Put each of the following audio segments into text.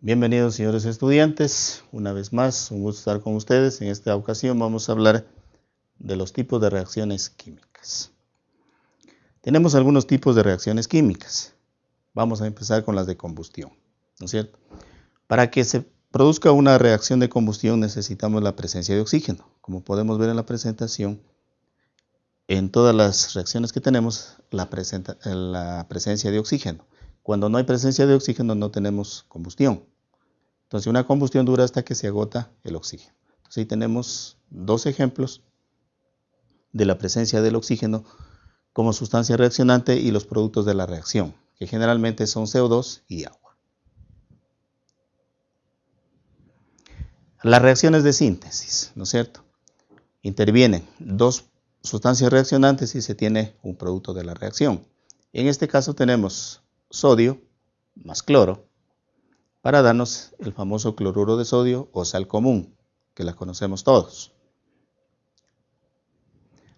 Bienvenidos señores estudiantes, una vez más, un gusto estar con ustedes. En esta ocasión vamos a hablar de los tipos de reacciones químicas. Tenemos algunos tipos de reacciones químicas. Vamos a empezar con las de combustión, ¿no es cierto? Para que se produzca una reacción de combustión necesitamos la presencia de oxígeno. Como podemos ver en la presentación, en todas las reacciones que tenemos, la, la presencia de oxígeno. Cuando no hay presencia de oxígeno no tenemos combustión. Entonces una combustión dura hasta que se agota el oxígeno. Entonces ahí tenemos dos ejemplos de la presencia del oxígeno como sustancia reaccionante y los productos de la reacción, que generalmente son CO2 y agua. Las reacciones de síntesis, ¿no es cierto? Intervienen dos sustancias reaccionantes y se tiene un producto de la reacción. En este caso tenemos sodio más cloro para darnos el famoso cloruro de sodio o sal común, que la conocemos todos.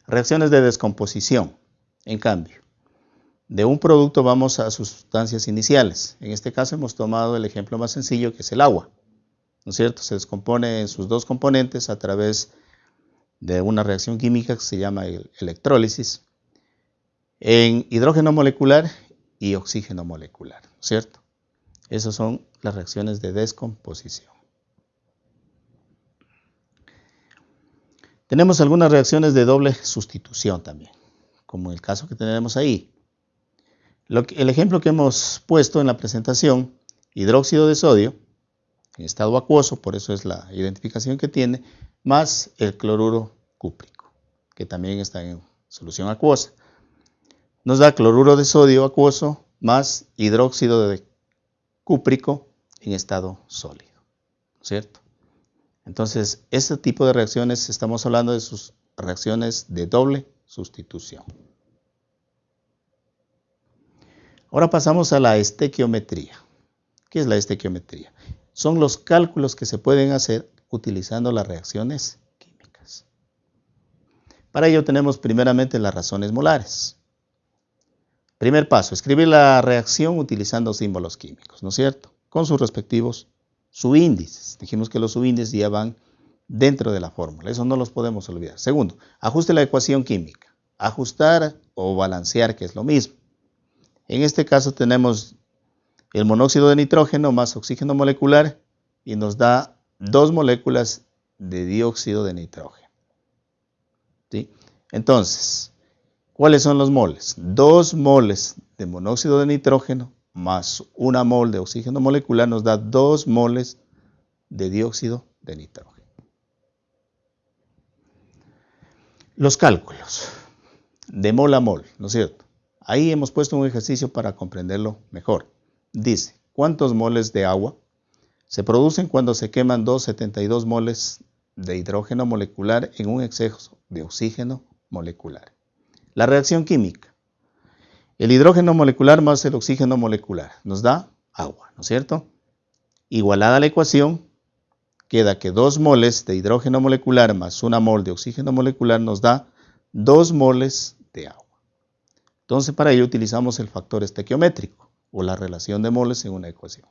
Reacciones de descomposición, en cambio. De un producto vamos a sustancias iniciales. En este caso hemos tomado el ejemplo más sencillo que es el agua. ¿No es cierto? Se descompone en sus dos componentes a través de una reacción química que se llama electrólisis en hidrógeno molecular y oxígeno molecular, ¿cierto? Esas son las reacciones de descomposición. Tenemos algunas reacciones de doble sustitución también, como el caso que tenemos ahí. el ejemplo que hemos puesto en la presentación, hidróxido de sodio, en estado acuoso, por eso es la identificación que tiene, más el cloruro cúprico, que también está en solución acuosa nos da cloruro de sodio acuoso más hidróxido de cúprico en estado sólido, ¿cierto? Entonces, este tipo de reacciones, estamos hablando de sus reacciones de doble sustitución. Ahora pasamos a la estequiometría. ¿Qué es la estequiometría? Son los cálculos que se pueden hacer utilizando las reacciones químicas. Para ello tenemos primeramente las razones molares. Primer paso, escribir la reacción utilizando símbolos químicos, ¿no es cierto? Con sus respectivos subíndices. Dijimos que los subíndices ya van dentro de la fórmula, eso no los podemos olvidar. Segundo, ajuste la ecuación química. Ajustar o balancear, que es lo mismo. En este caso tenemos el monóxido de nitrógeno más oxígeno molecular y nos da dos moléculas de dióxido de nitrógeno. ¿Sí? Entonces, ¿Cuáles son los moles? Dos moles de monóxido de nitrógeno más una mol de oxígeno molecular nos da dos moles de dióxido de nitrógeno. Los cálculos de mol a mol, ¿no es cierto? Ahí hemos puesto un ejercicio para comprenderlo mejor. Dice, ¿cuántos moles de agua se producen cuando se queman 272 moles de hidrógeno molecular en un exceso de oxígeno molecular? La reacción química. El hidrógeno molecular más el oxígeno molecular nos da agua, ¿no es cierto? Igualada la ecuación, queda que 2 moles de hidrógeno molecular más una mol de oxígeno molecular nos da 2 moles de agua. Entonces para ello utilizamos el factor estequiométrico o la relación de moles en una ecuación.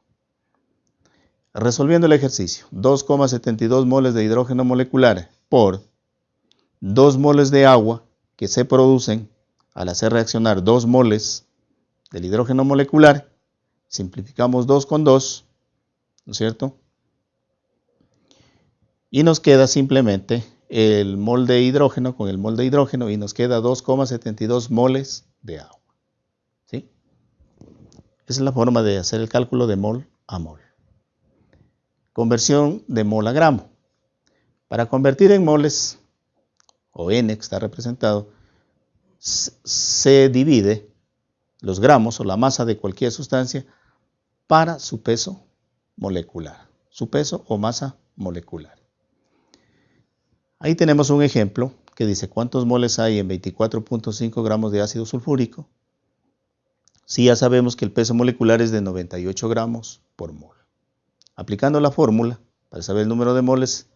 Resolviendo el ejercicio, 2,72 moles de hidrógeno molecular por 2 moles de agua que se producen al hacer reaccionar dos moles del hidrógeno molecular, simplificamos 2 con 2, ¿no es cierto? Y nos queda simplemente el mol de hidrógeno con el mol de hidrógeno y nos queda 2,72 moles de agua. ¿sí? Esa es la forma de hacer el cálculo de mol a mol. Conversión de mol a gramo. Para convertir en moles o n que está representado, se divide los gramos o la masa de cualquier sustancia para su peso molecular, su peso o masa molecular. Ahí tenemos un ejemplo que dice cuántos moles hay en 24.5 gramos de ácido sulfúrico. Si ya sabemos que el peso molecular es de 98 gramos por mol. Aplicando la fórmula, para saber el número de moles,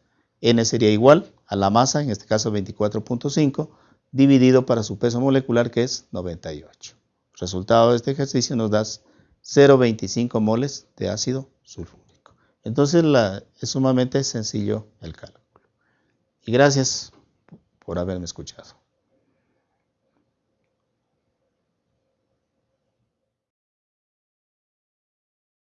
N sería igual a la masa, en este caso 24.5, dividido para su peso molecular que es 98. resultado de este ejercicio nos da 0,25 moles de ácido sulfúrico. Entonces es sumamente sencillo el cálculo. Y gracias por haberme escuchado.